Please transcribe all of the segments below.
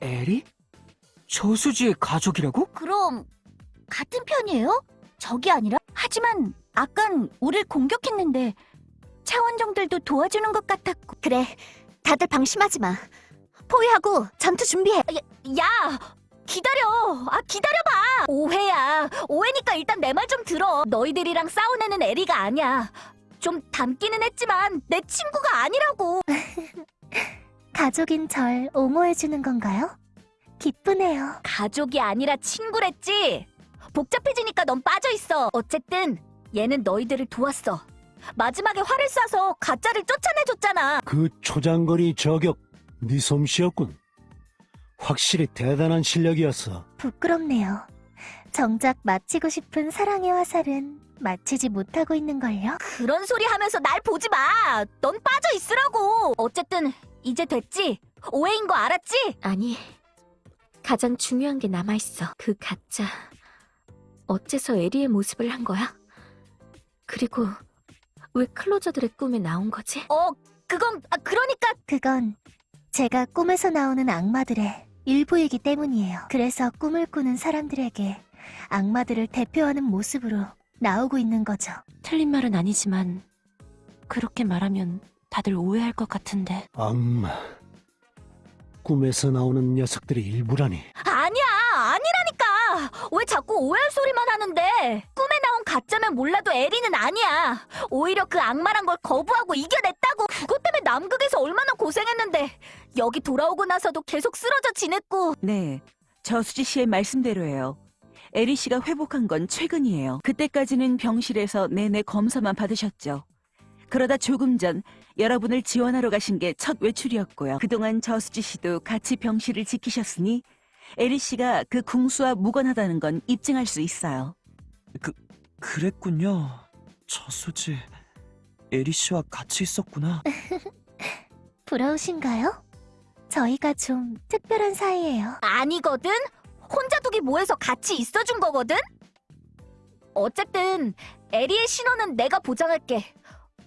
에리? 저수지의 가족이라고? 그럼 같은 편이에요? 적이 아니라? 하지만 아깐 우릴 공격했는데 차원정들도 도와주는 것 같았고. 그래 다들 방심하지 마. 포위하고 전투 준비해. 야, 야 기다려. 아 기다려봐. 오해야. 오해니까 일단 내 말 좀 들어. 너희들이랑 싸운 애는 에리가 아니야. 좀 닮기는 했지만 내 친구가 아니라고 가족인 절 옹호해주는 건가요? 기쁘네요. 가족이 아니라 친구랬지? 복잡해지니까 넌 빠져있어. 어쨌든 얘는 너희들을 도왔어. 마지막에 활을 쏴서 가짜를 쫓아내줬잖아. 그 초장거리 저격 네 솜씨였군. 확실히 대단한 실력이었어. 부끄럽네요. 정작 마치고 싶은 사랑의 화살은 마치지 못하고 있는걸요? 그런 소리 하면서 날 보지 마. 넌 빠져 있으라고. 어쨌든 이제 됐지? 오해인 거 알았지? 아니, 가장 중요한 게 남아있어. 그 가짜. 어째서 에리의 모습을 한 거야? 그리고 왜 클로저들의 꿈에 나온 거지? 어, 그건 아, 그러니까 그건 제가 꿈에서 나오는 악마들의 일부이기 때문이에요. 그래서 꿈을 꾸는 사람들에게 악마들을 대표하는 모습으로 나오고 있는 거죠. 틀린 말은 아니지만 그렇게 말하면 다들 오해할 것 같은데. 악마. 꿈에서 나오는 녀석들이 일부라니. 아니야 아니라니까 왜 자꾸 오해할 소리만 하는데 꿈에 나온 가짜면 몰라도 에리는 아니야 오히려 그 악마란 걸 거부하고 이겨냈다고 그것 때문에 남극에서 얼마나 고생했는데 여기 돌아오고 나서도 계속 쓰러져 지냈고 네, 저수지 씨의 말씀대로예요. 에리 씨가 회복한 건 최근이에요. 그때까지는 병실에서 내내 검사만 받으셨죠. 그러다 조금 전 여러분을 지원하러 가신 게 첫 외출이었고요. 그동안 저수지 씨도 같이 병실을 지키셨으니 에리 씨가 그 궁수와 무관하다는 건 입증할 수 있어요. 그랬군요. 저수지. 에리 씨와 같이 있었구나. 부러우신가요? 저희가 좀 특별한 사이예요. 아니거든 혼자 두기 뭐해서 같이 있어준 거거든 어쨌든 에리의 신원은 내가 보장할게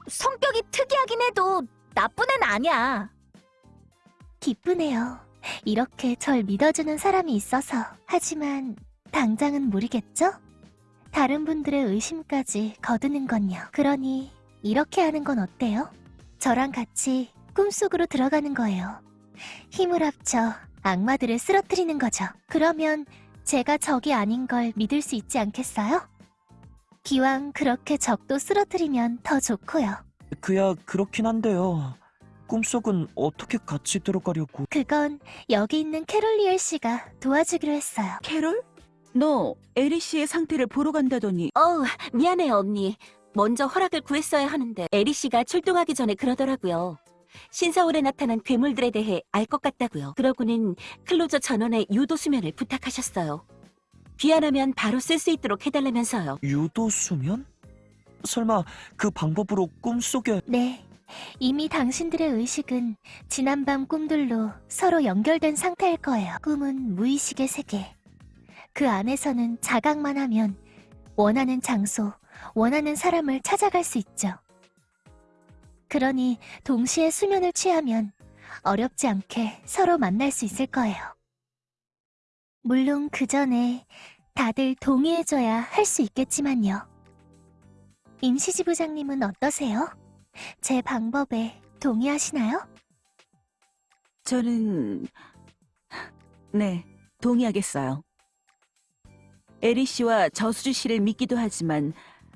성격이 특이하긴 해도 나쁜 애는 아니야 기쁘네요. 이렇게 절 믿어주는 사람이 있어서. 하지만 당장은 모르겠죠? 다른 분들의 의심까지 거두는 건요. 그러니 이렇게 하는 건 어때요? 저랑 같이 꿈속으로 들어가는 거예요. 힘을 합쳐 악마들을 쓰러뜨리는 거죠. 그러면 제가 적이 아닌 걸 믿을 수 있지 않겠어요? 기왕 그렇게 적도 쓰러뜨리면 더 좋고요. 그야 그렇긴 한데요. 꿈속은 어떻게 같이 들어가려고? 그건 여기 있는 캐롤리엘 씨가 도와주기로 했어요. 캐롤? 너 에리 씨의 상태를 보러 간다더니 어우, 미안해요, 언니. 먼저 허락을 구했어야 하는데 에리 씨가 출동하기 전에 그러더라고요. 신서울에 나타난 괴물들에 대해 알 것 같다고요. 그러고는 클로저 전원의 유도 수면을 부탁하셨어요. 귀환하면 바로 쓸 수 있도록 해달라면서요. 유도 수면? 설마 그 방법으로 꿈속에 네. 이미 당신들의 의식은 지난밤 꿈들로 서로 연결된 상태일 거예요. 꿈은 무의식의 세계. 그 안에서는 자각만 하면 원하는 장소, 원하는 사람을 찾아갈 수 있죠. 그러니 동시에 수면을 취하면 어렵지 않게 서로 만날 수 있을 거예요. 물론 그 전에 다들 동의해줘야 할 수 있겠지만요. 임시지부장님은 어떠세요? 제 방법에 동의하시나요? 저는 네 동의하겠어요. 에리 씨와 저수지 씨를 믿기도 하지만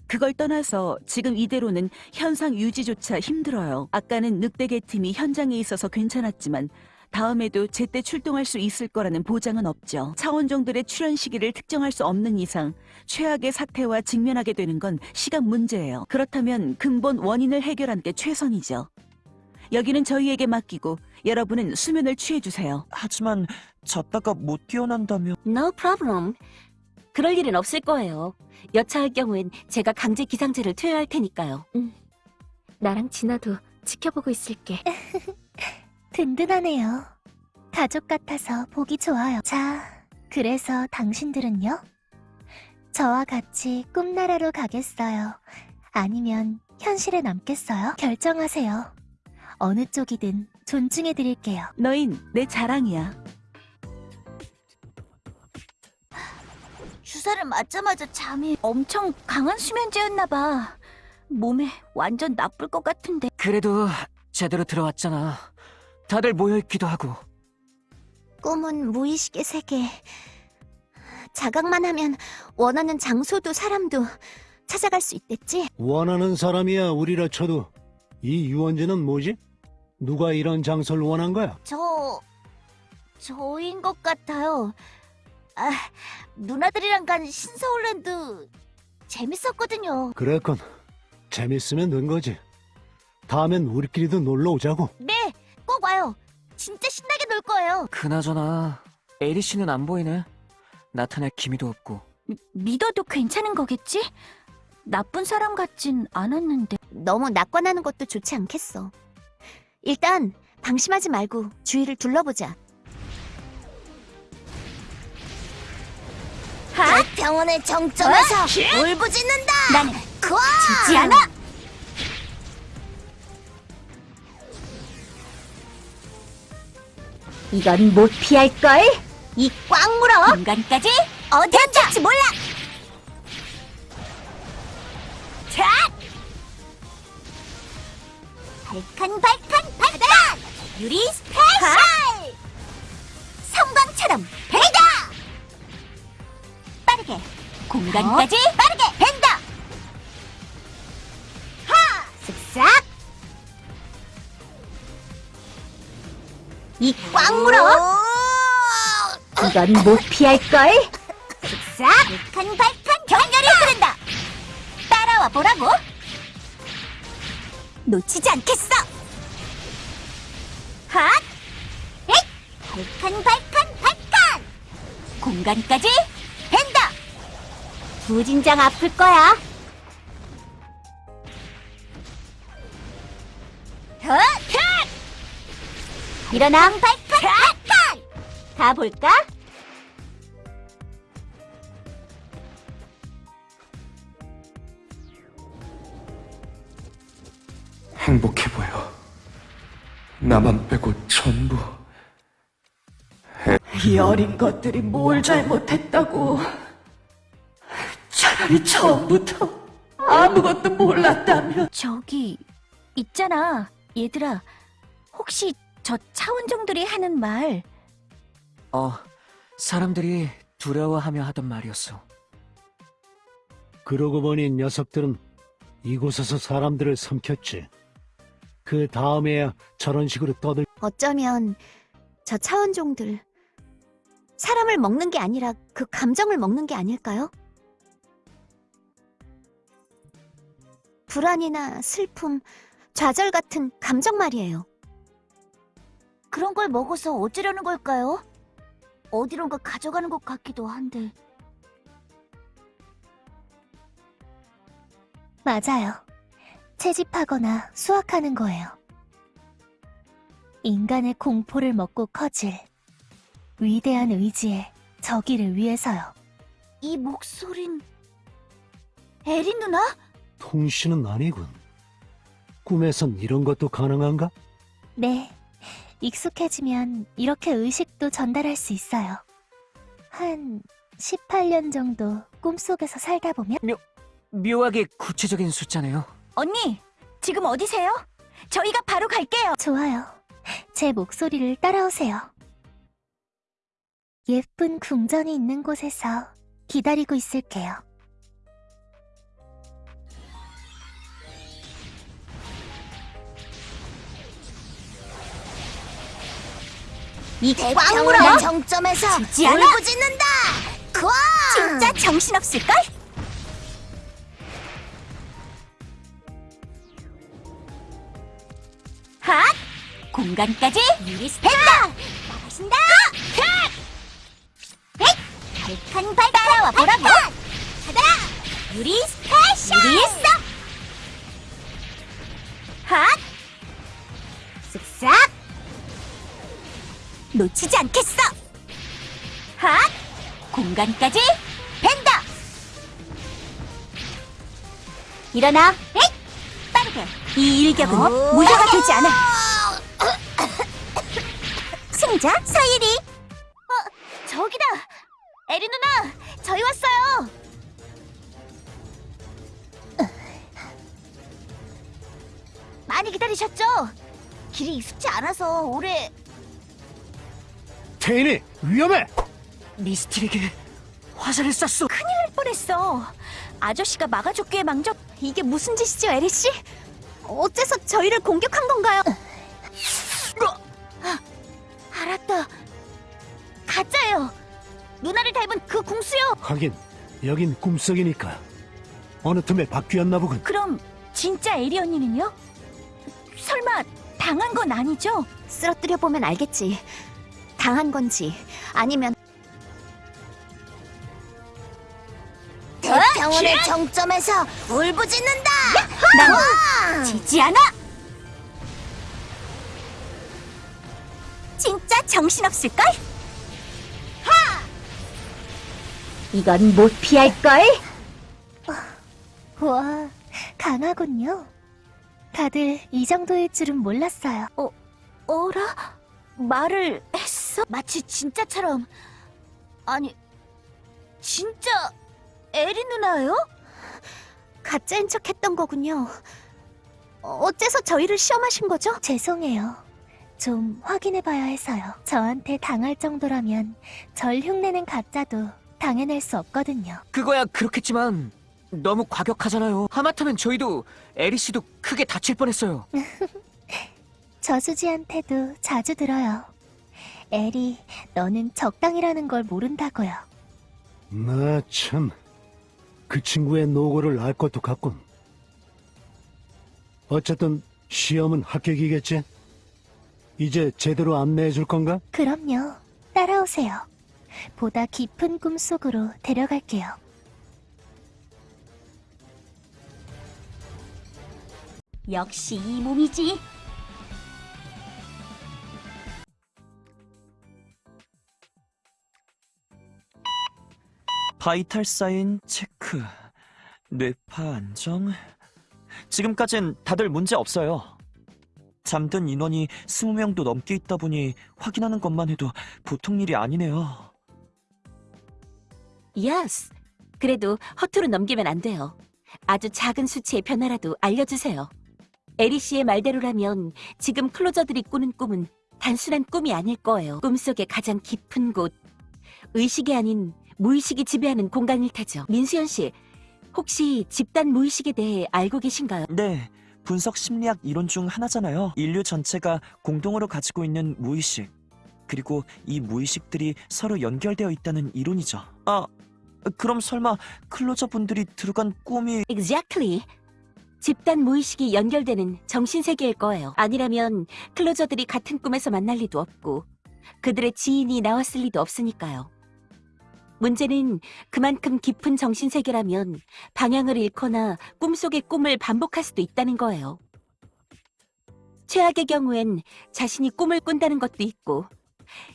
그걸 떠나서 지금 이대로는 현상 유지조차 힘들어요. 아까는 늑대계 팀이 현장에 있어서 괜찮았지만 다음에도 제때 출동할 수 있을 거라는 보장은 없죠. 차원종들의 출현 시기를 특정할 수 없는 이상 최악의 사태와 직면하게 되는 건 시간 문제예요. 그렇다면 근본 원인을 해결하는 게 최선이죠. 여기는 저희에게 맡기고 여러분은 수면을 취해주세요. 하지만 잤다가 못 깨어난다면 No problem. 그럴 일은 없을 거예요. 여차할 경우엔 제가 강제 기상제를 투여할 테니까요. 음. 나랑 진아도 지켜보고 있을게. 든든하네요. 가족 같아서 보기 좋아요. 자, 그래서 당신들은요? 저와 같이 꿈나라로 가겠어요. 아니면 현실에 남겠어요? 결정하세요. 어느 쪽이든 존중해드릴게요. 너인 내 자랑이야. 주사를 맞자마자 잠이 엄청 강한 수면제였나봐. 몸에 완전 나쁠 것 같은데. 그래도 제대로 들어왔잖아. 다들 모여있기도 하고. 꿈은 무의식의 세계. 자각만 하면 원하는 장소도 사람도 찾아갈 수 있댔지? 원하는 사람이야 우리라 쳐도 이 유원지는 뭐지? 누가 이런 장소를 원한 거야? 저 저인 것 같아요. 아, 누나들이랑 간 신서울랜드 재밌었거든요. 그랬건 재밌으면 된 거지. 다음엔 우리끼리도 놀러 오자고. 네, 꼭 와요. 진짜 신나게 놀 거예요. 그나저나 에리 씨는 안 보이네. 나타날 기미도 없고. 믿어도 괜찮은 거겠지? 나쁜 사람 같진 않았는데. 너무 낙관하는 것도 좋지 않겠어. 일단 방심하지 말고 주위를 둘러보자. 병원의 정점에서 울부짖는다. 나는 지지 않아. 이건 못 피할 걸. 이 꽉 물어. 공간까지 어디 앉을지 몰라. 자. 발칸 발칸 발칸. 유리 스페셜. 성광처럼 배다. 빠르게 공간까지 빠르게 벤 이 꽉 물어. 이건 못 피할걸? 쓱싹 발칸발칸 격렬히 흐른다. 따라와 보라고. 놓치지 않겠어. 핫! 에잇! 발칸 발칸 발칸 공간까지 벤다 부진장 아플 거야 일어나 발칸 가볼까? 행복해 보여. 나만 빼고 전부. 이 어린 것들이 뭘 잘못했다고. 차라리 처음부터 아무것도 몰랐다면. 저기 있잖아 얘들아 혹시 저 차원종들이 하는 말 어, 사람들이 두려워하며 하던 말이었어. 그러고 보니 녀석들은 이곳에서 사람들을 삼켰지. 그 다음에야 저런 식으로 떠들 어쩌면 저 차원종들 사람을 먹는 게 아니라 그 감정을 먹는 게 아닐까요? 불안이나 슬픔, 좌절 같은 감정 말이에요. 그런 걸 먹어서 어쩌려는 걸까요? 어디론가 가져가는 것 같기도 한데 맞아요. 채집하거나 수확하는 거예요. 인간의 공포를 먹고 커질 위대한 의지의 저기를 위해서요. 이 목소린 에린 누나? 통신은 아니군. 꿈에선 이런 것도 가능한가? 네. 익숙해지면 이렇게 의식도 전달할 수 있어요. 한 18년 정도 꿈속에서 살다 보면 묘하게 구체적인 숫자네요. 언니 지금 어디세요? 저희가 바로 갈게요 좋아요. 제 목소리를 따라오세요. 예쁜 궁전이 있는 곳에서 기다리고 있을게요. 이꽉 물어 정점에서 울부짖는다 진짜 정신없을걸? 핫! 공간까지 유리스펜다! 나가신다! 헷! 발칸 발 따라와 보라고! 가다! 유리 스페셜! 유리 있어! 핫! 쓱싹! 놓치지 않겠어! 핫! 공간까지 벤다! 일어나! 에잇! 빠르게! 이 일격은 무효가 되지 않아! 승자 서예리! 어, 저기다! 에리 누나! 저희 왔어요. 많이 기다리셨죠? 길이 익숙지 않아서 오래 테인이 위험해! 미스틸에게 화살을 쐈어. 할 뻔했어. 아저씨가 막아줬기에 망정. 이게 무슨 짓이죠, 에리 씨? 어째서 저희를 공격한 건가요? 아, 알았다. 가짜예요. 누나를 닮은 그 궁수요. 하긴 여긴 꿈속이니까 어느 틈에 바뀌었나 보군. 그럼 진짜 에리 언니는요? 설마 당한 건 아니죠? 쓰러뜨려 보면 알겠지. 당한 건지 아니면 대평원의 정점에서 울부짖는다. 난 지지 않아. 진짜 정신없을걸? 이건 못 피할걸? 와, 강하군요. 다들 이 정도일 줄은 몰랐어요. 어라? 말을 했어? 마치 진짜처럼. 아니, 진짜 에리 누나예요? 가짜인 척 했던 거군요. 어, 어째서 저희를 시험하신 거죠? 죄송해요. 좀 확인해봐야 해서요. 저한테 당할 정도라면 절 흉내낸 가짜도 당해낼 수 없거든요. 그거야 그렇겠지만 너무 과격하잖아요. 하마터면 저희도 에리 씨도 크게 다칠 뻔했어요. 저수지한테도 자주 들어요. 에리, 너는 적당이라는 걸 모른다고요. 나 참, 그 친구의 노고를 알 것도 같군. 어쨌든 시험은 합격이겠지? 이제 제대로 안내해 줄 건가? 그럼요. 따라오세요. 보다 깊은 꿈 속으로 데려갈게요. 역시 이 몸이지. vital sign 체크, 뇌파 안정. 지금까진 다들 문제 없어요. 잠든 인원이 20명도 넘게 있다 보니 확인하는 것만 해도 보통 일이 아니네요. Yes. 그래도 허투루 넘기면 안 돼요. 아주 작은 수치의 변화라도 알려주세요. 에리 씨의 말대로라면 지금 클로저들이 꾸는 꿈은 단순한 꿈이 아닐 거예요. 꿈속의 가장 깊은 곳. 의식이 아닌 무의식이 지배하는 공간일 테죠. 민수연 씨, 혹시 집단 무의식에 대해 알고 계신가요? 네, 분석 심리학 이론 중 하나잖아요. 인류 전체가 공동으로 가지고 있는 무의식. 그리고 이 무의식들이 서로 연결되어 있다는 이론이죠. 아, 그럼 설마 클로저 분들이 들어간 꿈이 Exactly. 집단 무의식이 연결되는 정신세계일 거예요. 아니라면 클로저들이 같은 꿈에서 만날 리도 없고 그들의 지인이 나왔을 리도 없으니까요. 문제는 그만큼 깊은 정신세계라면 방향을 잃거나 꿈속의 꿈을 반복할 수도 있다는 거예요. 최악의 경우엔 자신이 꿈을 꾼다는 것도 있고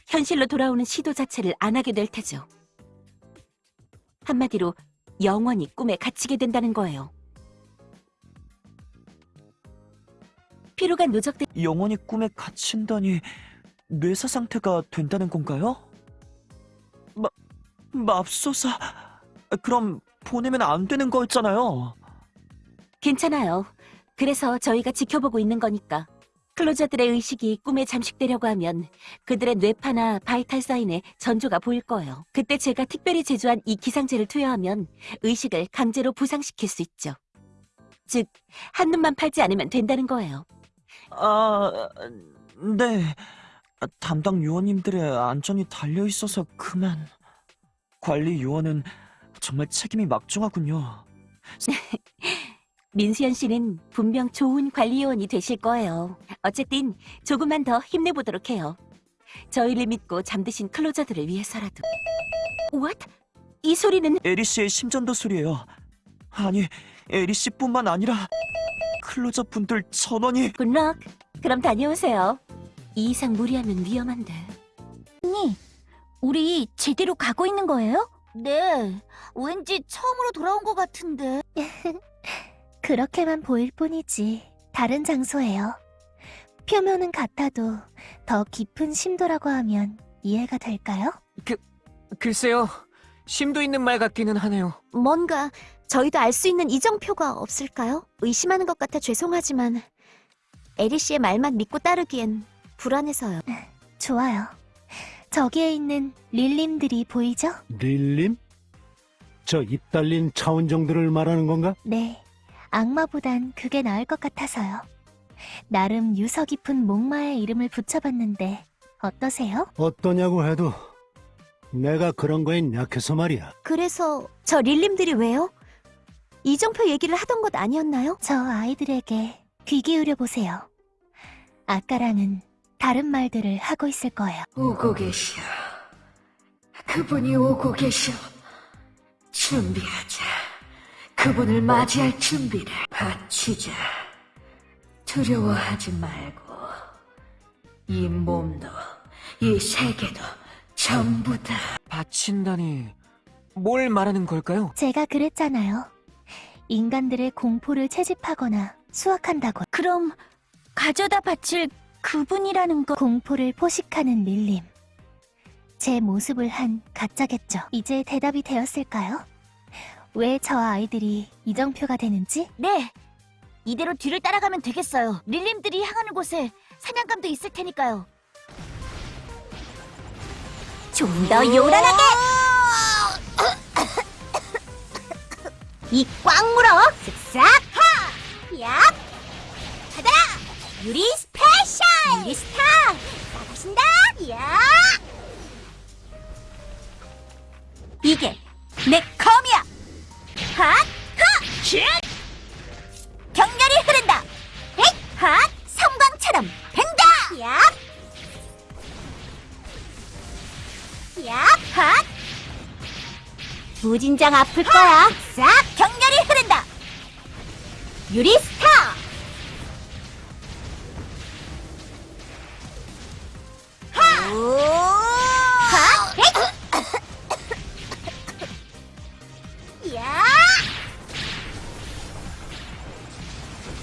현실로 돌아오는 시도 자체를 안 하게 될 테죠. 한마디로 영원히 꿈에 갇히게 된다는 거예요. 피로가 누적된 영원히 꿈에 갇힌다니 뇌사 상태가 된다는 건가요? 마, 맙소사. 그럼 보내면 안 되는 거였잖아요. 괜찮아요. 그래서 저희가 지켜보고 있는 거니까. 클로저들의 의식이 꿈에 잠식되려고 하면 그들의 뇌파나 바이탈 사인에 전조가 보일 거예요. 그때 제가 특별히 제조한 이 기상제를 투여하면 의식을 강제로 부상시킬 수 있죠. 즉, 한눈만 팔지 않으면 된다는 거예요. 아, 네. 담당 요원님들의 안전이 달려 있어서 그만. 관리 요원은 정말 책임이 막중하군요. 민수연 씨는 분명 좋은 관리 요원이 되실 거예요. 어쨌든 조금만 더 힘내보도록 해요. 저희를 믿고 잠드신 클로저들을 위해서라도. What? 이 소리는 에리 씨의 심전도 소리예요. 아니, 에리 씨뿐만 아니라 클로저 분들 전원이 good luck. 그럼 다녀오세요. 이 이상 무리하면 위험한데. 우리 제대로 가고 있는 거예요? 네. 왠지 처음으로 돌아온 것 같은데. 그렇게만 보일 뿐이지 다른 장소예요. 표면은 같아도 더 깊은 심도라고 하면 이해가 될까요? 글쎄요. 심도 있는 말 같기는 하네요. 뭔가 저희도 알 수 있는 이정표가 없을까요? 의심하는 것 같아 죄송하지만 에리 씨의 말만 믿고 따르기엔 불안해서요. 좋아요. 저기에 있는 릴림들이 보이죠? 릴림? 저 입 달린 차원정들을 말하는 건가? 네. 악마보단 그게 나을 것 같아서요. 나름 유서 깊은 목마의 이름을 붙여봤는데 어떠세요? 어떠냐고 해도 내가 그런 거엔 약해서 말이야. 그래서 저 릴림들이 왜요? 이정표 얘기를 하던 것 아니었나요? 저 아이들에게 귀 기울여 보세요. 아까랑은 다른 말들을 하고 있을 거예요. 오고 계셔. 그분이 오고 계셔. 준비하자. 그분을 맞이할 준비를 바치자. 두려워하지 말고 이 몸도 이 세계도 전부 다 바친다니 뭘 말하는 걸까요? 제가 그랬잖아요. 인간들의 공포를 채집하거나 수확한다고. 그럼 가져다 바칠 그분이라는 거 공포를 포식하는 릴림. 제 모습을 한 가짜겠죠. 이제 대답이 되었을까요? 왜 저 아이들이 이정표가 되는지? 네. 이대로 뒤를 따라가면 되겠어요. 릴림들이 향하는 곳에 사냥감도 있을 테니까요. 좀 더 요란하게! 이 꽉 물어! 쓱싹! 하! 얍! 받아라! 유리 special! 유리 스타! 나가신다! 야! 이게 내 검이야! 핫! 하! 슛! 격렬히 흐른다. 헷! 핫! 섬광처럼 벤다. 얍! 얍! 핫! 무진장 아플 거야. 싹! 격렬히 흐른다. 유리 스타. 야!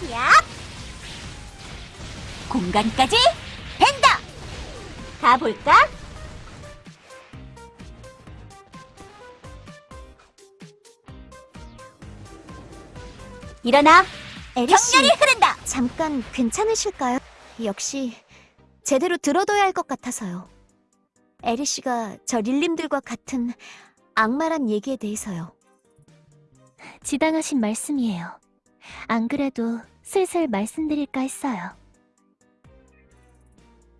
야! 공간까지 벤다! 가볼까? 일어나! 격렬히 흐른다! 잠깐 괜찮으실까요? 역시 제대로 들어둬야 할 것 같아서요. 에리 씨가 저 릴림들과 같은 악마란 얘기에 대해서요. 지당하신 말씀이에요. 안 그래도 슬슬 말씀드릴까 했어요.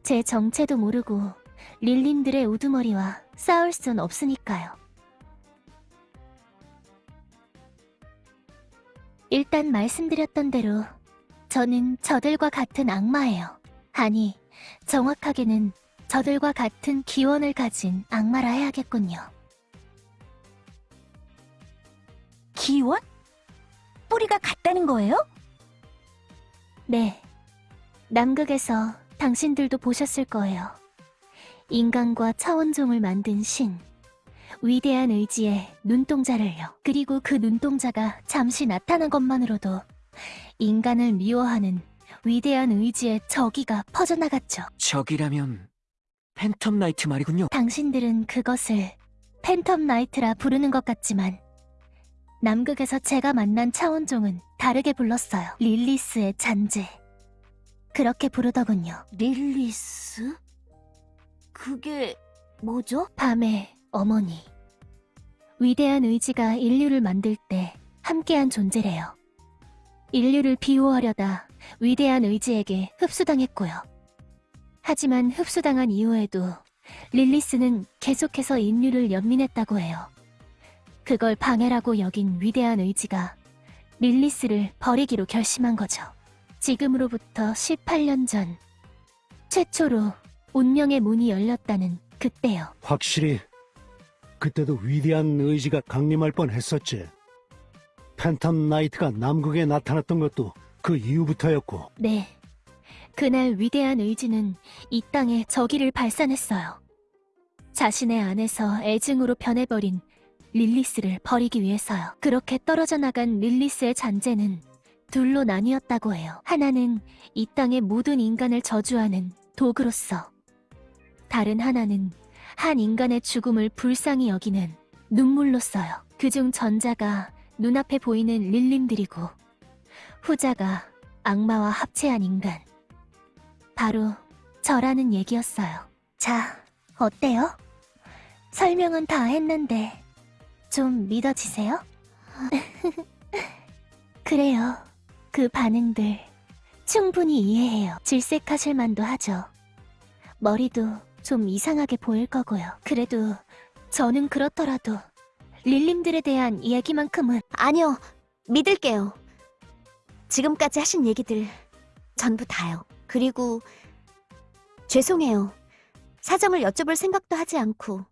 제 정체도 모르고 릴림들의 우두머리와 싸울 순 없으니까요. 일단 말씀드렸던 대로 저는 저들과 같은 악마예요. 아니, 정확하게는 저들과 같은 기원을 가진 악마라 해야겠군요. 기원? 뿌리가 같다는 거예요? 네. 남극에서 당신들도 보셨을 거예요. 인간과 차원종을 만든 신. 위대한 의지의 눈동자를요. 그리고 그 눈동자가 잠시 나타난 것만으로도 인간을 미워하는 위대한 의지의 저기가 퍼져나갔죠. 적이라면 팬텀 나이트 말이군요. 당신들은 그것을 팬텀 나이트라 부르는 것 같지만 남극에서 제가 만난 차원종은 다르게 불렀어요. 릴리스의 잔재. 그렇게 부르더군요. 릴리스? 그게 뭐죠? 밤의 어머니. 위대한 의지가 인류를 만들 때 함께한 존재래요. 인류를 비호하려다 위대한 의지에게 흡수당했고요. 하지만 흡수당한 이후에도 릴리스는 계속해서 인류를 연민했다고 해요. 그걸 방해라고 여긴 위대한 의지가 릴리스를 버리기로 결심한 거죠. 지금으로부터 18년 전 최초로 운명의 문이 열렸다는 그때요. 확실히 그때도 위대한 의지가 강림할 뻔했었지. 팬텀 나이트가 남극에 나타났던 것도 그 이후부터였고 네. 그날 위대한 의지는 이 땅에 적의를 발산했어요. 자신의 안에서 애증으로 변해버린 릴리스를 버리기 위해서요. 그렇게 떨어져 나간 릴리스의 잔재는 둘로 나뉘었다고 해요. 하나는 이 땅의 모든 인간을 저주하는 도구로서, 다른 하나는 한 인간의 죽음을 불쌍히 여기는 눈물로써요. 그중 전자가 눈앞에 보이는 릴림들이고 후자가 악마와 합체한 인간. 바로 저라는 얘기였어요. 자, 어때요? 설명은 다 했는데 좀 믿어지세요? 그래요. 그 반응들 충분히 이해해요. 질색하실 만도 하죠. 머리도 좀 이상하게 보일 거고요. 그래도 저는 그렇더라도 릴림들에 대한 이야기만큼은 아니요, 믿을게요. 지금까지 하신 얘기들 전부 다요. 그리고 죄송해요. 사정을 여쭤볼 생각도 하지 않고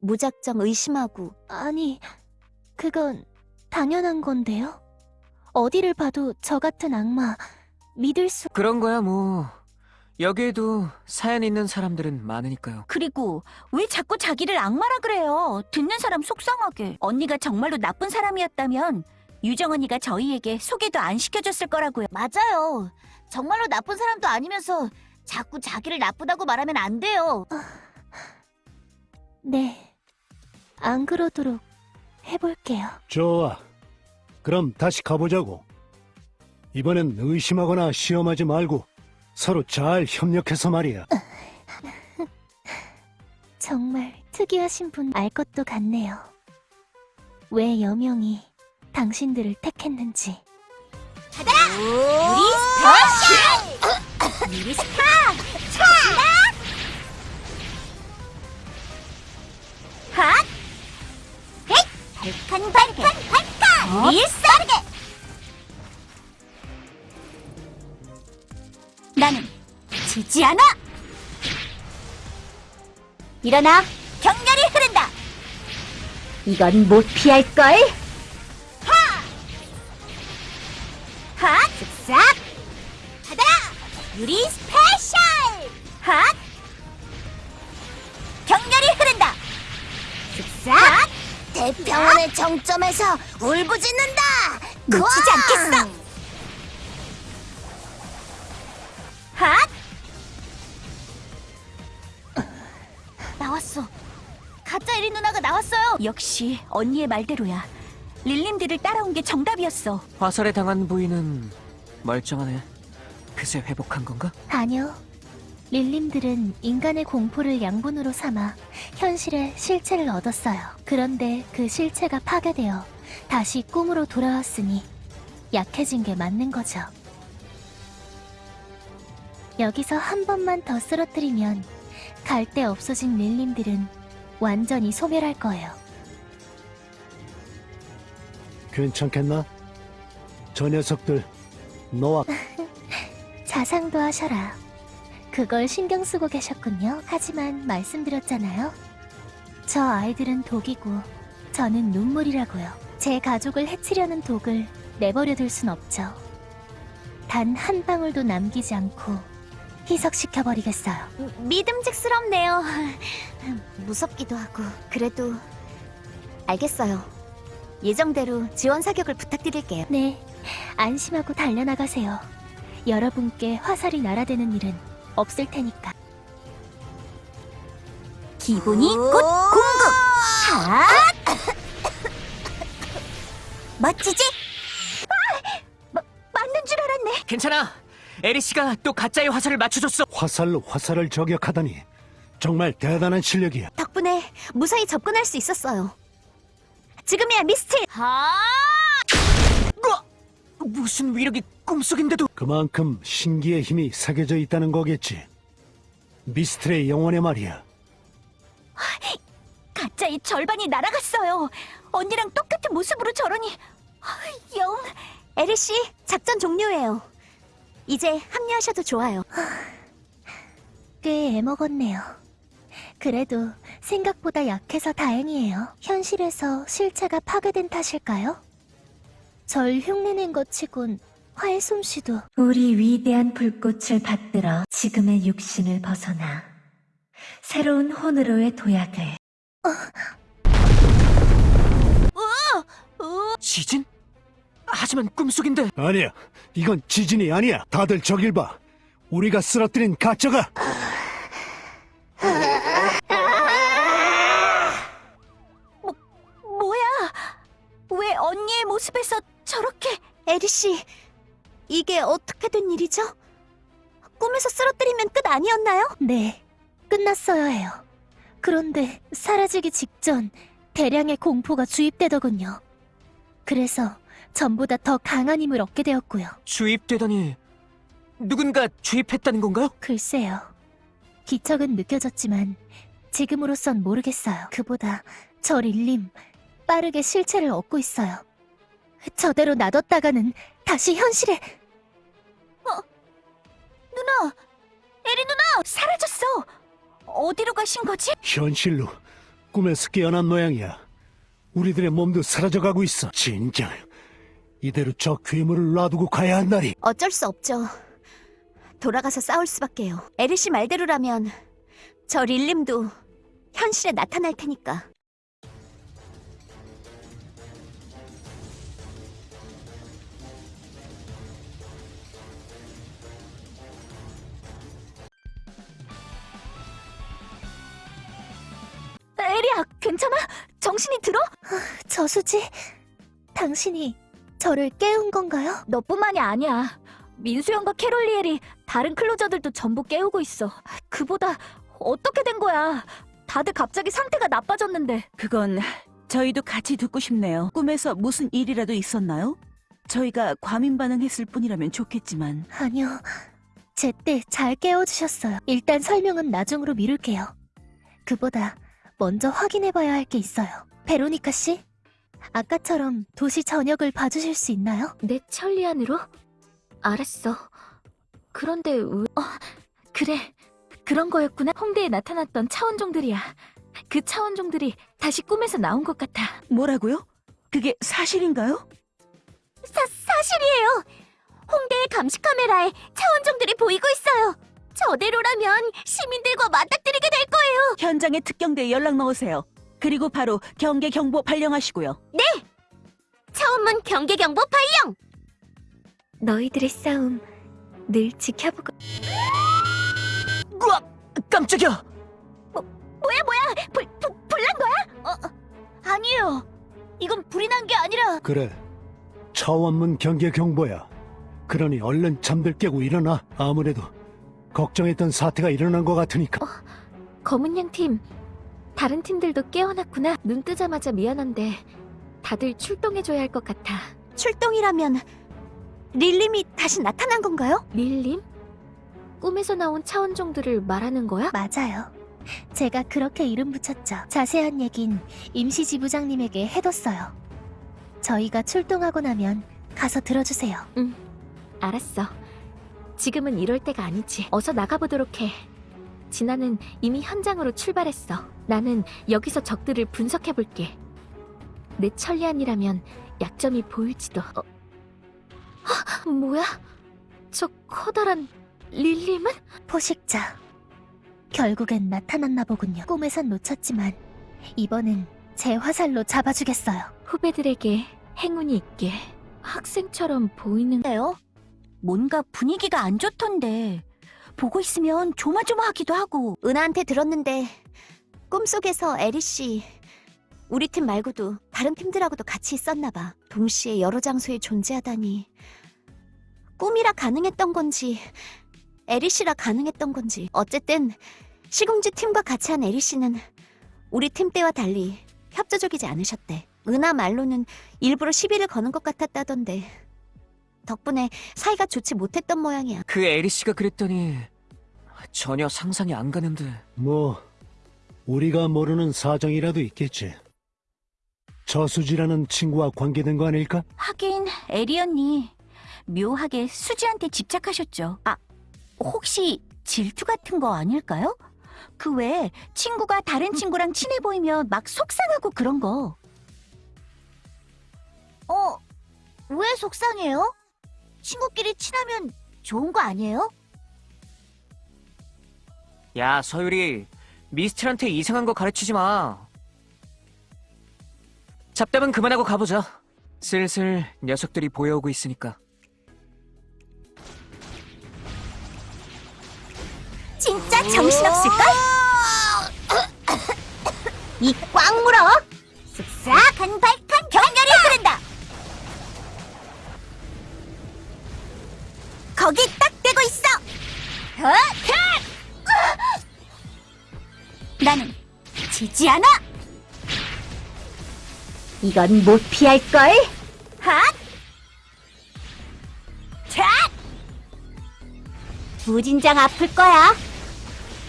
무작정 의심하고 아니 그건 당연한 건데요. 어디를 봐도 저 같은 악마 믿을 수 그런 거야 뭐. 여기에도 사연 있는 사람들은 많으니까요. 그리고 왜 자꾸 자기를 악마라 그래요? 듣는 사람 속상하게. 언니가 정말로 나쁜 사람이었다면 유정 언니가 저희에게 소개도 안 시켜줬을 거라고요. 맞아요. 정말로 나쁜 사람도 아니면서 자꾸 자기를 나쁘다고 말하면 안 돼요. 네. 안 그러도록 해볼게요. 좋아. 그럼 다시 가보자고. 이번엔 의심하거나 시험하지 말고 서로 잘 협력해서 말이야. 정말 특이하신 분 알 것도 같네요. 왜 여명이 당신들을 택했는지. 우리 스페셜! 우리 스파! 핫! 헤이! 발칸 발칸 발칸! 밀싸르게! 나는 지지 않아! 일어나! 격렬히 흐른다! 이건 못 피할걸? 싹! 받아라! 유리 special! 핫! 격렬히 흐른다! 쓱싹! 대평원의 정점에서 울부짖는다! 놓치지 않겠어! 핫! 나왔어. 가짜 에리 누나가 나왔어요. 역시 언니의 말대로야. 릴림들을 따라온 게 정답이었어. 화살에 당한 부위는 멀쩡하네. 그새 회복한 건가? 아니요. 릴림들은 인간의 공포를 양분으로 삼아 현실의 실체를 얻었어요. 그런데 그 실체가 파괴되어 다시 꿈으로 돌아왔으니 약해진 게 맞는 거죠. 여기서 한 번만 더 쓰러뜨리면 갈 데 없어진 릴림들은 완전히 소멸할 거예요. 괜찮겠나? 저 녀석들 너와 자상도 하셔라. 그걸 신경 쓰고 계셨군요. 하지만 말씀드렸잖아요. 저 아이들은 독이고 저는 눈물이라고요. 제 가족을 해치려는 독을 내버려둘 순 없죠. 단 한 방울도 남기지 않고 희석시켜버리겠어요. 믿음직스럽네요. 무섭기도 하고 그래도 알겠어요. 예정대로 지원 사격을 부탁드릴게요. 네, 안심하고 달려나가세요. 여러분께 화살이 날아드는 일은 없을 테니까. 기분이 곧 공급. 핫! 멋지지? 아! 맞는 줄 알았네. 괜찮아. 에리 씨가 또 가짜의 화살을 맞춰줬어. 화살로 화살을 저격하다니 정말 대단한 실력이야. 덕분에 무사히 접근할 수 있었어요. 지금이야 미스틸. 하! 으아! 무슨 위력이 꿈속인데도 그만큼 신기의 힘이 새겨져 있다는 거겠지. 미스트의 영혼의 말이야. 가짜의 절반이 날아갔어요. 언니랑 똑같은 모습으로 저러니 아, 영 에리 씨, 작전 종료예요. 이제 합류하셔도 좋아요. 꽤 애먹었네요. 그래도 생각보다 약해서 다행이에요. 현실에서 실체가 파괴된 탓일까요? 절 흉내낸 것 치곤 화의 솜씨도. 우리 위대한 불꽃을 받들어 지금의 육신을 벗어나 새로운 혼으로의 도약을. 어... 어! 어! 지진? 하지만 꿈속인데. 아니야. 이건 지진이 아니야. 다들 저길 봐. 우리가 쓰러뜨린 가짜가. 뭐, 뭐야? 왜 언니의 모습에서 리씨, 이게 어떻게 된 일이죠? 꿈에서 쓰러뜨리면 끝 아니었나요? 네, 끝났어야 해요. 그런데 사라지기 직전 대량의 공포가 주입되더군요. 그래서 전보다 더 강한 힘을 얻게 되었고요. 주입되다니 누군가 주입했다는 건가요? 글쎄요. 기척은 느껴졌지만 지금으로선 모르겠어요. 그보다 저 릴림 빠르게 실체를 얻고 있어요. 저대로 놔뒀다가는 다시 현실에 누나! 에리 누나! 사라졌어! 어디로 가신 거지? 현실로 꿈에서 깨어난 모양이야. 우리들의 몸도 사라져가고 있어. 진정. 이대로 저 괴물을 놔두고 가야 한 날이. 어쩔 수 없죠. 돌아가서 싸울 수밖에요. 에리 씨 말대로라면 저 릴림도 현실에 나타날 테니까. 에리야, 괜찮아? 정신이 들어? 저수지 당신이 저를 깨운 건가요? 너뿐만이 아니야. 민수 형과 캐롤리엘이 다른 클로저들도 전부 깨우고 있어. 그보다 어떻게 된 거야? 다들 갑자기 상태가 나빠졌는데. 그건 저희도 같이 듣고 싶네요. 꿈에서 무슨 일이라도 있었나요? 저희가 과민 반응했을 뿐이라면 좋겠지만 아니요. 제때 잘 깨워주셨어요. 일단 설명은 나중으로 미룰게요. 그보다 먼저 확인해봐야 할 게 있어요. 베로니카 씨, 아까처럼 도시 전역을 봐주실 수 있나요? 내 천리안으로? 알았어. 그런데 왜... 어, 그래. 그런 거였구나. 홍대에 나타났던 차원종들이야. 그 차원종들이 다시 꿈에서 나온 것 같아. 뭐라고요? 그게 사실인가요? 사, 사실이에요. 홍대의 감시 카메라에 차원종들이 보이고 있어요. 저대로라면 시민들과 맞닥뜨리게 될 거예요. 현장에 특경대에 연락 넣으세요. 그리고 바로 경계 경보 발령하시고요. 차원문 경계 경보 발령. 너희들의 싸움 늘 지켜보고. 우와! 깜짝이야! 뭐야 뭐야? 불, 불 불난 거야? 어, 아니에요. 이건 불이 난 게 아니라 그래. 차원문 경계 경보야. 그러니 얼른 잠들 깨고 일어나. 아무래도 걱정했던 사태가 일어난 것 같으니까. 검은 양 팀. 다른 팀들도 깨어났구나. 눈 뜨자마자 미안한데 다들 출동해줘야 할 것 같아. 출동이라면 릴림이 다시 나타난 건가요? 릴림? 꿈에서 나온 차원종들을 말하는 거야? 맞아요. 제가 그렇게 이름 붙였죠. 자세한 얘긴 임시 지부장님에게 해뒀어요. 저희가 출동하고 나면 가서 들어주세요. 알았어. 지금은 이럴 때가 아니지. 어서 나가보도록 해. 진아는 이미 현장으로 출발했어. 나는 여기서 적들을 분석해볼게. 내 천리안이라면 약점이 보일지도. 어? 헉, 뭐야? 저 커다란 릴림은? 포식자. 결국엔 나타났나 보군요. 꿈에선 놓쳤지만 이번엔 제 화살로 잡아주겠어요. 후배들에게 행운이 있게 학생처럼 보이는데요? 뭔가 분위기가 안 좋던데. 보고 있으면 조마조마하기도 하고. 은하한테 들었는데 꿈속에서 에리 씨 우리 팀 말고도 다른 팀들하고도 같이 있었나 봐. 동시에 여러 장소에 존재하다니. 꿈이라 가능했던 건지 에리 씨라 가능했던 건지. 어쨌든 시궁쥐 팀과 같이 한 에리 씨는 우리 팀 때와 달리 협조적이지 않으셨대. 은하 말로는 일부러 시비를 거는 것 같았다던데. 덕분에 사이가 좋지 못했던 모양이야. 그 에리 씨가 그랬더니 전혀 상상이 안 가는데 뭐 우리가 모르는 사정이라도 있겠지. 저수지라는 친구와 관계된 거 아닐까? 하긴 에리 언니 묘하게 수지한테 집착하셨죠. 아, 혹시 질투 같은 거 아닐까요? 그 외에 친구가 다른 친구랑 친해 보이면 막 속상하고 그런 거. 어, 왜 속상해요? 친구끼리 친하면 좋은 거 아니에요? 야 서유리 미스트한테 이상한 거 가르치지 마 잡담은 그만하고 가보자 슬슬 녀석들이 보여오고 있으니까 진짜 정신없을걸? 이 꽉 물어! 쓱싹한 발칸 나는 지지 않아! 이건 못 피할걸? 핫! 차! 무진장 아플 거야.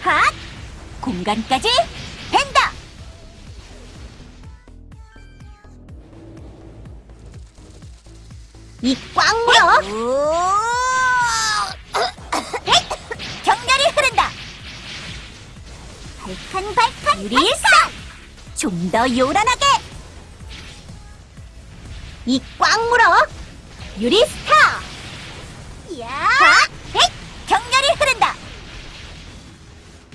핫! 공간까지 벤다! 이꽉 물어! 발칸발칸 유리산! 좀더 요란하게! 이 꽉 물어! 유리스타! 야! 헷! 격렬히 흐른다!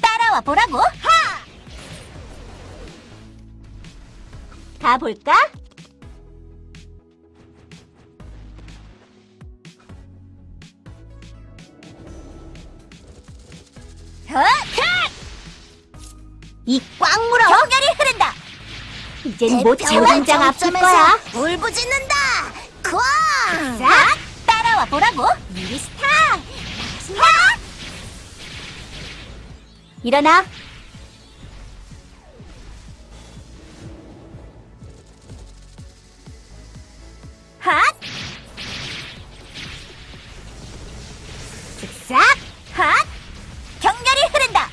따라와 보라고! 하! 가볼까? 이젠 못 장장 아플 거야! 울부짖는다! 쾅! 자, 따라와 보라고! 미리스타! 하! 일어나! 핫! 쓱싹! 핫! 격렬히 흐른다!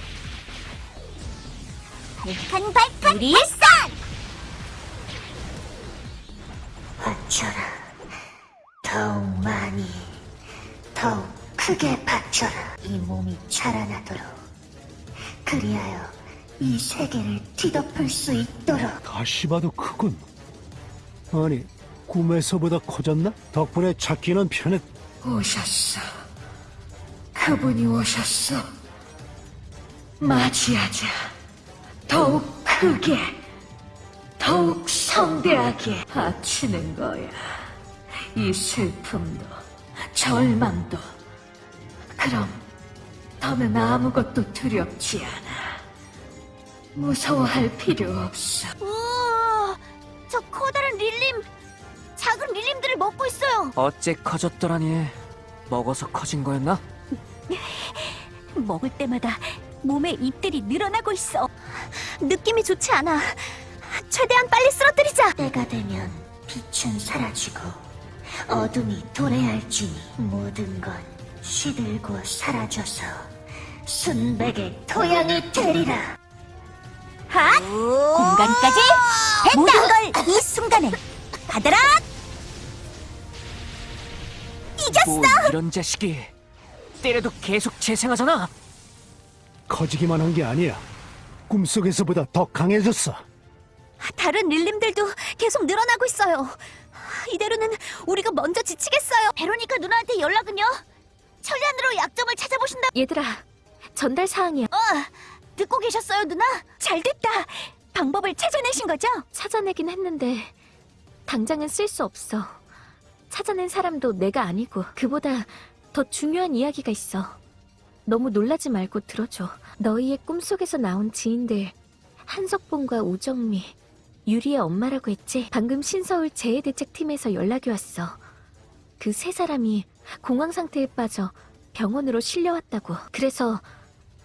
발칸발칸 리 이 세계를 뒤덮을 수 있도록. 다시 봐도 크군. 아니, 꿈에서보다 커졌나? 덕분에 찾기는 편했... 오셨어. 그분이 오셨어. 맞이하자. 더욱 크게, 더욱 성대하게 바치는 거야. 이 슬픔도, 절망도. 그럼 더는 아무것도 두렵지 않아. 무서워할 필요 없어. 우와, 저 커다란 릴림, 작은 릴림들을 먹고 있어요. 어째 커졌더라니. 먹어서 커진 거였나? 먹을 때마다 몸에 잎들이 늘어나고 있어. 느낌이 좋지 않아. 최대한 빨리 쓰러뜨리자. 때가 되면 빛은 사라지고 어둠이 도래할지니 모든 건 시들고 사라져서 순백의 토양이 되리라. 핫! 공간까지 모든 걸 이 순간에 받아라. 뭐 이런 자식이 때려도 계속 재생하잖아. 커지기만 한 게 아니야. 꿈속에서보다 더 강해졌어. 다른 릴림들도 계속 늘어나고 있어요. 이대로는 우리가 먼저 지치겠어요. 베로니카 누나한테 연락은요? 천리안으로 약점을 찾아보신다. 얘들아, 전달 사항이야. 어, 듣고 계셨어요, 누나? 잘 됐다. 방법을 찾아내신 거죠? 찾아내긴 했는데 당장은 쓸 수 없어. 찾아낸 사람도 내가 아니고 그보다 더 중요한 이야기가 있어. 너무 놀라지 말고 들어줘. 너희의 꿈속에서 나온 지인들 한석봉과 우정미, 유리의 엄마라고 했지? 방금 신서울 재해대책팀에서 연락이 왔어. 그 세 사람이 공황 상태에 빠져 병원으로 실려왔다고. 그래서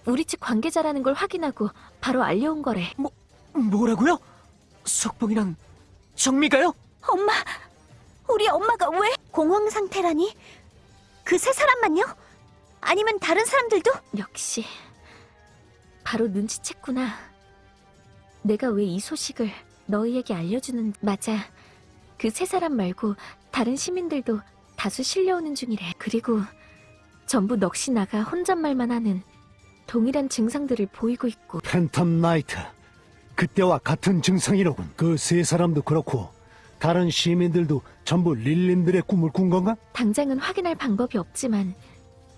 우리 집 관계자라는 걸 확인하고 바로 알려온 거래. 뭐라고요? 석봉이랑 정미가요? 엄마, 우리 엄마가 왜 공황 상태라니? 그 세 사람만요? 아니면 다른 사람들도? 역시 바로 눈치챘구나. 내가 왜 이 소식을 너희에게 알려주는 맞아. 그 세 사람 말고 다른 시민들도 다수 실려오는 중이래. 그리고 전부 넋이 나가 혼잣말만 하는 동일한 증상들을 보이고 있고 팬텀 나이트. 그때와 같은 증상이로군. 그 세 사람도 그렇고 다른 시민들도 전부 릴림들의 꿈을 꾼 건가? 당장은 확인할 방법이 없지만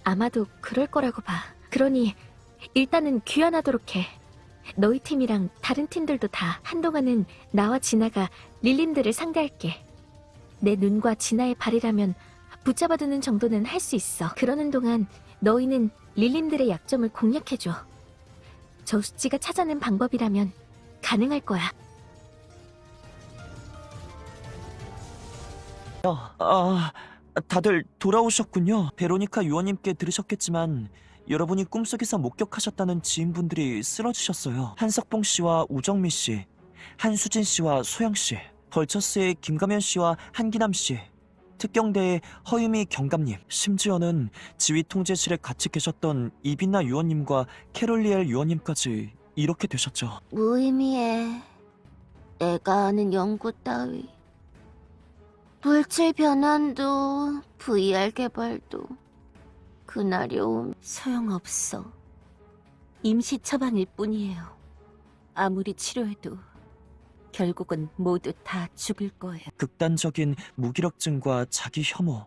아마도 그럴 거라고 봐. 그러니 일단은 귀환하도록 해. 너희 팀이랑 다른 팀들도 다 한동안은 나와 진아가 릴림들을 상대할게. 내 눈과 진아의 발이라면 붙잡아두는 정도는 할 수 있어. 그러는 동안 너희는 릴림들의 약점을 공략해줘. 저수지가 찾아낸 방법이라면 가능할 거야. 아, 다들 돌아오셨군요. 베로니카 유원님께 들으셨겠지만 여러분이 꿈속에서 목격하셨다는 지인분들이 쓰러지셨어요. 한석봉 씨와 우정미 씨, 한수진 씨와 소영 씨, 벌처스의 김가면 씨와 한기남 씨, 특경대의 허유미 경감님, 심지어는 지휘 통제실에 같이 계셨던 이빈나 유원님과 캐롤리엘 유원님까지 이렇게 되셨죠. 무의미해. 내가 아는 연구 따위. 물질 변환도 VR 개발도 그날이 오면 소용없어. 임시 처방일 뿐이에요. 아무리 치료해도 결국은 모두 다 죽을 거예요. 극단적인 무기력증과 자기 혐오,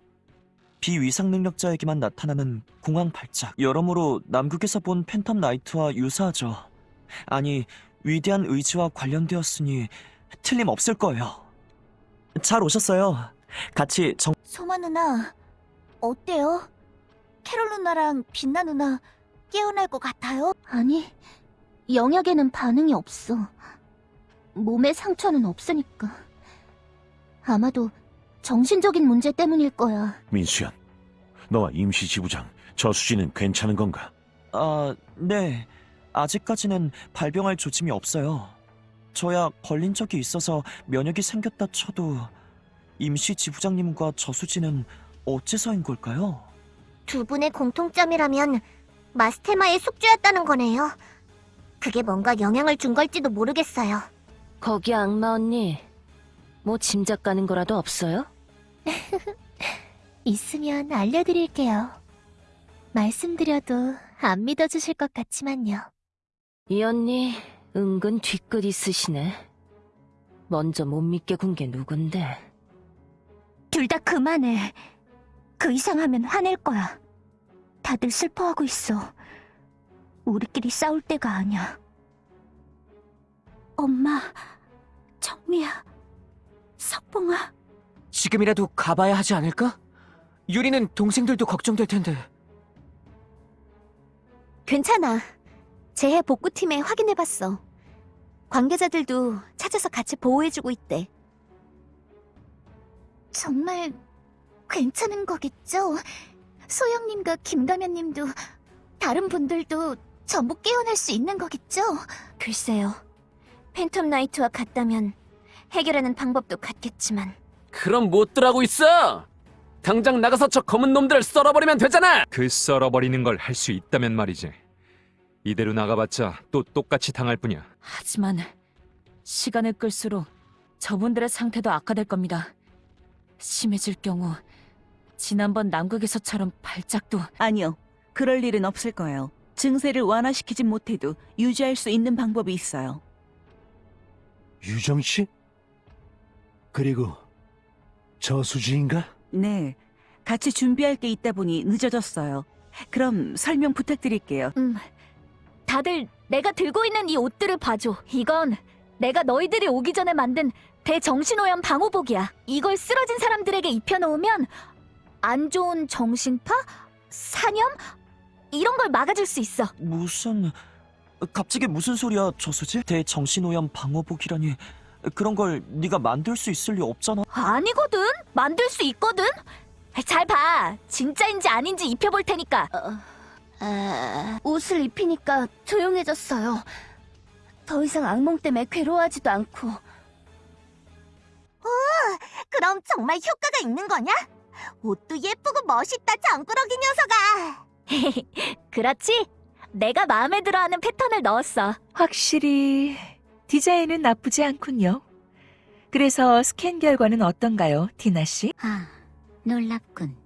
비위상 능력자에게만 나타나는 공황 발작. 여러모로 남극에서 본 팬텀 나이트와 유사하죠. 아니, 위대한 의지와 관련되었으니 틀림없을 거예요. 잘 오셨어요. 같이 정... 소마 누나, 어때요? 캐롤 누나랑 빛나 누나 깨어날 것 같아요? 아니, 영약에는 반응이 없어. 몸에 상처는 없으니까. 아마도 정신적인 문제 때문일 거야. 민수연, 너와 임시 지부장 저수지는 괜찮은 건가? 아, 네. 아직까지는 발병할 조짐이 없어요. 저야 걸린 적이 있어서 면역이 생겼다 쳐도 임시 지부장님과 저수지는 어째서인 걸까요? 두 분의 공통점이라면 마스테마의 숙주였다는 거네요. 그게 뭔가 영향을 준 걸지도 모르겠어요. 거기 악마 언니, 뭐 짐작 가는 거라도 없어요? 있으면 알려드릴게요. 말씀드려도 안 믿어주실 것 같지만요. 이 언니 은근 뒤끝 있으시네. 먼저 못 믿게 군 게 누군데? 둘 다 그만해. 그 이상 하면 화낼 거야. 다들 슬퍼하고 있어. 우리끼리 싸울 때가 아니야. 엄마, 정미야, 석봉아. 지금이라도 가봐야 하지 않을까? 유리는 동생들도 걱정될 텐데. 괜찮아. 재해 복구팀에 확인해봤어. 관계자들도 찾아서 같이 보호해주고 있대. 정말 괜찮은 거겠죠? 소영님과 김가면님도 다른 분들도 전부 깨어날 수 있는 거겠죠? 글쎄요. 팬텀 나이트와 같다면 해결하는 방법도 같겠지만 그럼 못 들 하고 있어! 당장 나가서 저 검은 놈들을 썰어버리면 되잖아! 그 썰어버리는 걸 할 수 있다면 말이지. 이대로 나가봤자 또 똑같이 당할 뿐이야. 하지만 시간을 끌수록 저분들의 상태도 악화될 겁니다. 심해질 경우 지난번 남극에서처럼 발작도 아니요. 그럴 일은 없을 거예요. 증세를 완화시키진 못해도 유지할 수 있는 방법이 있어요. 유정 씨? 그리고 저수지인가? 네. 같이 준비할 게 있다 보니 늦어졌어요. 그럼 설명 부탁드릴게요. 음, 다들 내가 들고 있는 이 옷들을 봐줘. 이건 내가 너희들이 오기 전에 만든 대정신오염 방호복이야. 이걸 쓰러진 사람들에게 입혀놓으면 안 좋은 정신파? 사념? 이런 걸 막아줄 수 있어. 무슨... 갑자기 무슨 소리야, 저수지? 대정신오염 방어복이라니... 그런 걸 네가 만들 수 있을 리 없잖아. 아니거든. 만들 수 있거든. 잘 봐. 진짜인지 아닌지 입혀볼 테니까. 아, 옷을 입히니까 조용해졌어요. 더 이상 악몽 때문에 괴로워하지도 않고. 그럼 정말 효과가 있는 거냐? 옷도 예쁘고 멋있다, 정꾸러기 녀석아! 그렇지? 내가 마음에 들어하는 패턴을 넣었어. 확실히 디자인은 나쁘지 않군요. 그래서 스캔 결과는 어떤가요, 디나 씨? 아, 놀랍군.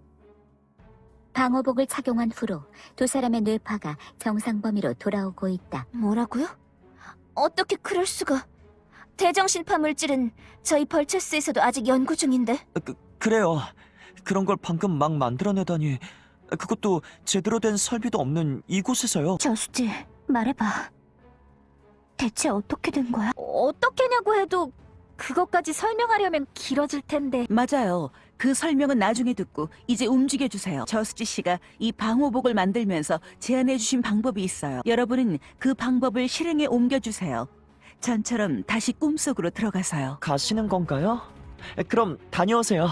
방호복을 착용한 후로 두 사람의 뇌파가 정상 범위로 돌아오고 있다. 뭐라고요? 어떻게 그럴 수가? 대정신파 물질은 저희 벌처스에서도 아직 연구 중인데. 그, 그래요. 그런 걸 방금 막 만들어내다니... 그것도 제대로 된 설비도 없는 이곳에서요. 저수지, 말해봐. 대체 어떻게 된 거야? 어떻게냐고 해도 그것까지 설명하려면 길어질 텐데. 맞아요. 그 설명은 나중에 듣고 이제 움직여 주세요. 저수지 씨가 이 방호복을 만들면서 제안해 주신 방법이 있어요. 여러분은 그 방법을 실행에 옮겨 주세요. 전처럼 다시 꿈속으로 들어가서요. 가시는 건가요? 그럼 다녀오세요.